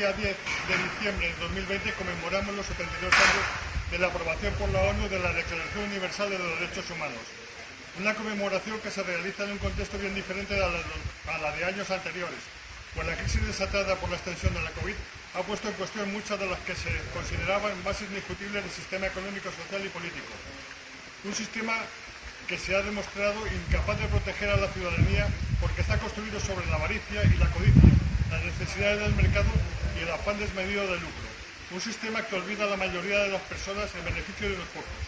día 10 de diciembre de 2020 conmemoramos los 72 años de la aprobación por la ONU de la Declaración Universal de los Derechos Humanos. Una conmemoración que se realiza en un contexto bien diferente a la, de años anteriores, pues la crisis desatada por la extensión de la COVID ha puesto en cuestión muchas de las que se consideraban bases indiscutibles del sistema económico, social y político. Un sistema que se ha demostrado incapaz de proteger a la ciudadanía porque está construido sobre la avaricia y la codicia, las necesidades del mercado y el afán desmedido de lucro. Un sistema que olvida a la mayoría de las personas en beneficio de los pocos.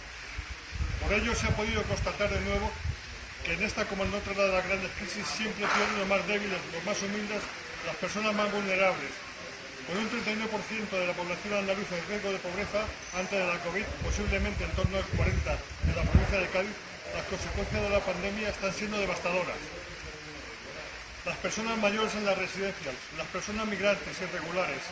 Por ello se ha podido constatar de nuevo que en esta como en otra de las grandes crisis siempre pierden los más débiles, los más humildes, las personas más vulnerables. Con un 39% de la población andaluza en riesgo de pobreza antes de la COVID, posiblemente en torno al 40% de la provincia de Cádiz, las consecuencias de la pandemia están siendo devastadoras las personas mayores en las residencias, las personas migrantes irregulares,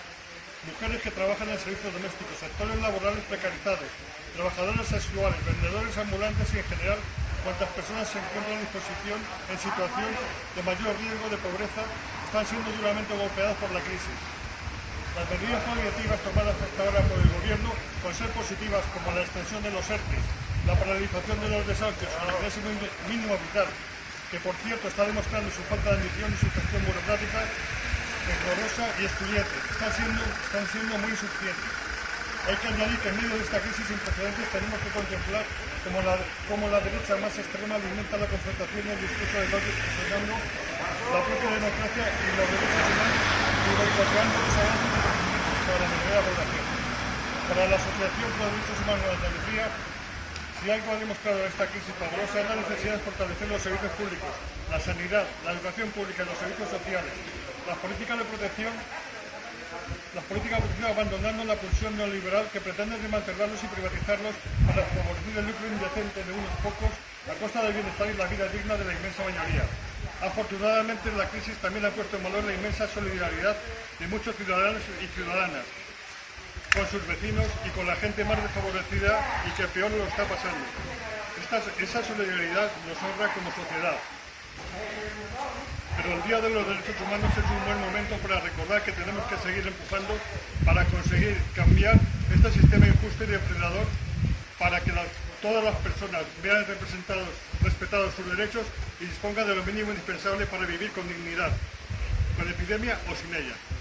mujeres que trabajan en servicios domésticos, sectores laborales precarizados, trabajadores sexuales, vendedores ambulantes y en general cuantas personas se encuentran en disposición en situación de mayor riesgo de pobreza están siendo duramente golpeadas por la crisis. Las medidas paliativas tomadas hasta ahora por el Gobierno, con ser positivas como la extensión de los ERTES, la paralización de los desahucios el ingreso mínimo vital, que por cierto está demostrando su falta de ambición y su gestión burocrática, errorosa y excluyente. Están siendo, están siendo muy insuficientes. Hay que añadir que en medio de esta crisis sin precedentes tenemos que contemplar cómo la, cómo la derecha más extrema alimenta la confrontación y el discurso de odio, presionando la propia democracia y los derechos humanos y boicoteando los avances para la mayoría de la población. Para la Asociación por los Derechos Humanos de Andalucía, si algo ha demostrado esta crisis pavorosa es la necesidad de fortalecer los servicios públicos, la sanidad, la educación pública, los servicios sociales, las políticas de protección, las políticas protección abandonando la pulsión neoliberal que pretende desmantelarlos y privatizarlos para favorecer el lucro indecente de unos pocos a costa del bienestar y la vida digna de la inmensa mayoría. Afortunadamente la crisis también ha puesto en valor la inmensa solidaridad de muchos ciudadanos y ciudadanas, con sus vecinos y con la gente más desfavorecida y que peor lo está pasando. esa solidaridad nos honra como sociedad. Pero el Día de los Derechos Humanos es un buen momento para recordar que tenemos que seguir empujando para conseguir cambiar este sistema injusto y depredador para que todas las personas vean representados, respetados sus derechos y dispongan de lo mínimo indispensable para vivir con dignidad, con epidemia o sin ella.